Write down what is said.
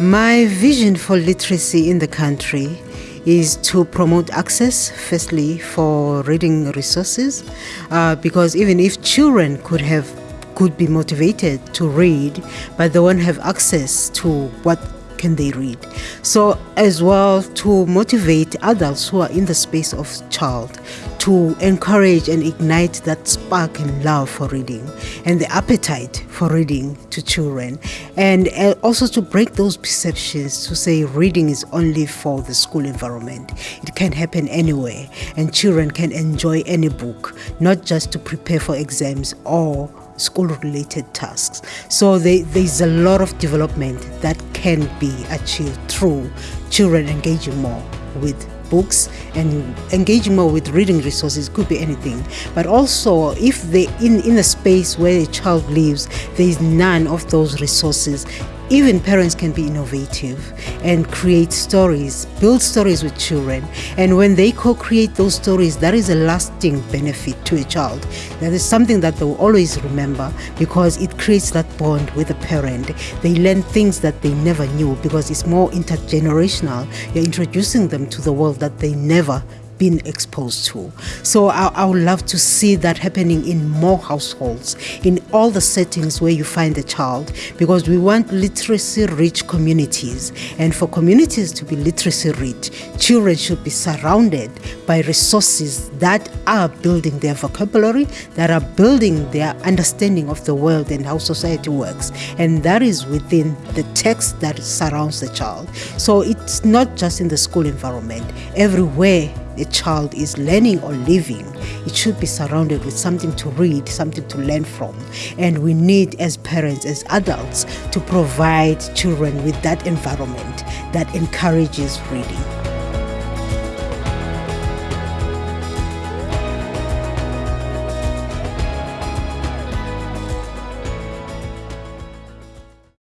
My vision for literacy in the country is to promote access, firstly, for reading resources, uh, because even if children could have could be motivated to read, but they won't have access to what can they read. So as well to motivate adults who are in the space of child to encourage and ignite that spark and love for reading and the appetite for reading to children and uh, also to break those perceptions to say reading is only for the school environment it can happen anywhere and children can enjoy any book not just to prepare for exams or school related tasks. So they, there's a lot of development that can be achieved through children engaging more with books and engaging more with reading resources could be anything. But also if they in in a space where a child lives there is none of those resources even parents can be innovative and create stories, build stories with children. And when they co create those stories, that is a lasting benefit to a child. That is something that they will always remember because it creates that bond with the parent. They learn things that they never knew because it's more intergenerational. You're introducing them to the world that they never been exposed to. So I, I, would love to see that happening in more households, in all the settings where you find a child, because we want literacy rich communities. And for communities to be literacy rich, children should be surrounded by resources that are building their vocabulary, that are building their understanding of the world and how society works. And that is within the text that surrounds the child. So it's not just in the school environment, everywhere a child is learning or living, it should be surrounded with something to read, something to learn from. And we need, as parents, as adults, to provide children with that environment that encourages reading.